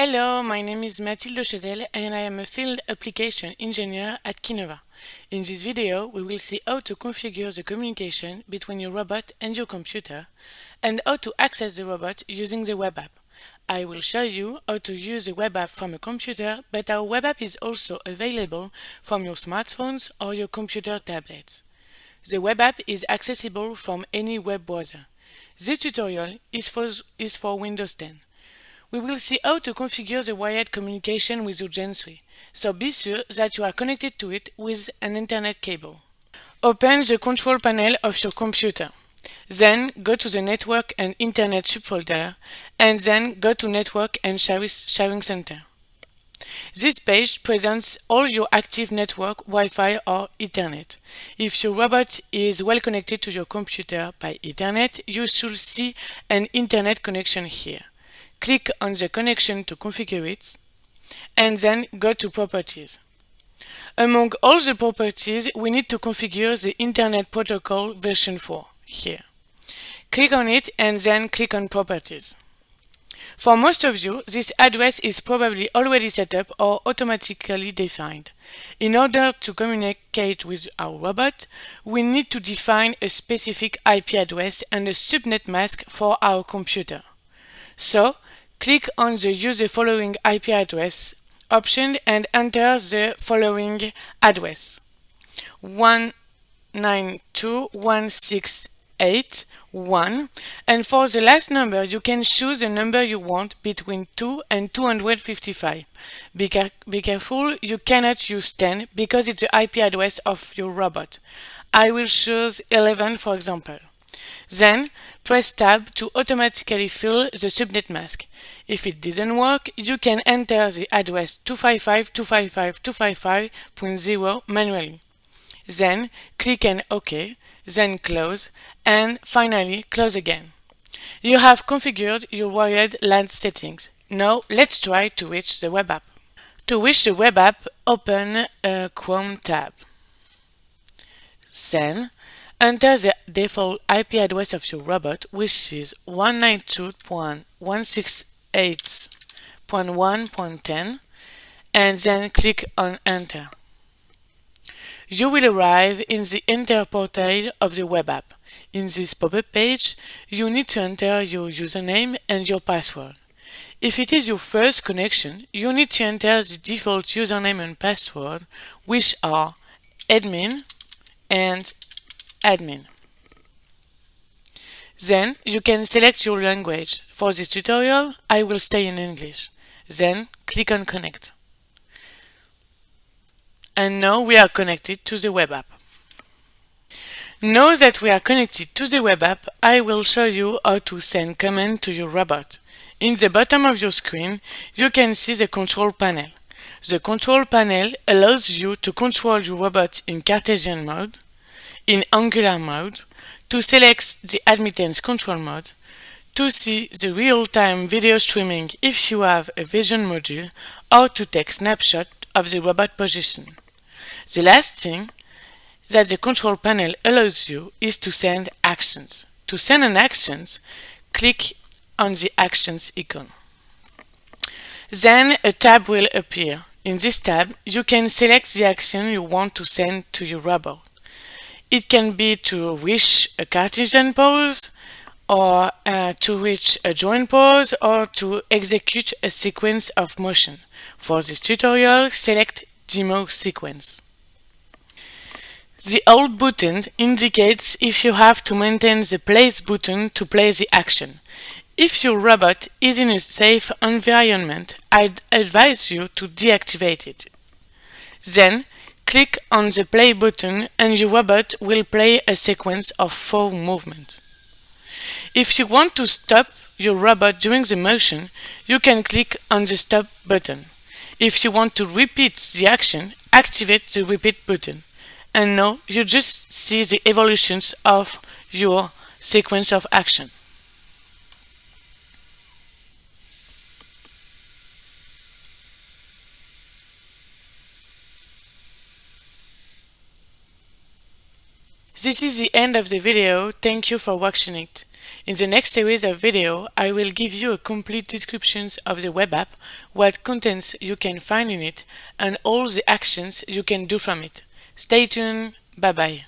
Hello, my name is Mathilde Chedel and I am a field application engineer at Kinova. In this video, we will see how to configure the communication between your robot and your computer and how to access the robot using the web app. I will show you how to use the web app from a computer, but our web app is also available from your smartphones or your computer tablets. The web app is accessible from any web browser. This tutorial is for, is for Windows 10 we will see how to configure the wired communication with your Gen 3, so be sure that you are connected to it with an Ethernet cable. Open the control panel of your computer. Then go to the Network and Internet subfolder, and then go to Network and Sharing Center. This page presents all your active network, Wi-Fi or Ethernet. If your robot is well connected to your computer by Ethernet, you should see an Ethernet connection here click on the connection to configure it, and then go to Properties. Among all the properties, we need to configure the Internet Protocol version 4 here. Click on it and then click on Properties. For most of you, this address is probably already set up or automatically defined. In order to communicate with our robot, we need to define a specific IP address and a subnet mask for our computer. So, Click on the Use the following IP address option and enter the following address 192.168.1 and for the last number you can choose the number you want between 2 and 255. Be, be careful, you cannot use 10 because it's the IP address of your robot. I will choose 11 for example. Then press Tab to automatically fill the subnet mask. If it doesn't work, you can enter the address 255.255.255.0 manually. Then click on OK, then close, and finally close again. You have configured your wired LAN settings. Now let's try to reach the web app. To reach the web app, open a Chrome tab. Then Enter the default IP address of your robot, which is 192.168.1.10, and then click on Enter. You will arrive in the Enter portal of the web app. In this pop-up page, you need to enter your username and your password. If it is your first connection, you need to enter the default username and password, which are admin and admin. Then you can select your language. For this tutorial, I will stay in English. Then click on Connect. And now we are connected to the web app. Now that we are connected to the web app, I will show you how to send command to your robot. In the bottom of your screen, you can see the control panel. The control panel allows you to control your robot in Cartesian mode, in Angular mode, to select the admittance control mode, to see the real-time video streaming if you have a vision module, or to take snapshot of the robot position. The last thing that the control panel allows you is to send actions. To send an action, click on the actions icon. Then a tab will appear. In this tab, you can select the action you want to send to your robot. It can be to reach a Cartesian pose, or uh, to reach a joint pose, or to execute a sequence of motion. For this tutorial, select Demo Sequence. The Hold button indicates if you have to maintain the Place button to play the action. If your robot is in a safe environment, I'd advise you to deactivate it. Then, Click on the play button and your robot will play a sequence of four movements. If you want to stop your robot during the motion, you can click on the stop button. If you want to repeat the action, activate the repeat button. And now you just see the evolutions of your sequence of action. This is the end of the video, thank you for watching it. In the next series of video, I will give you a complete description of the web app, what contents you can find in it, and all the actions you can do from it. Stay tuned, bye bye.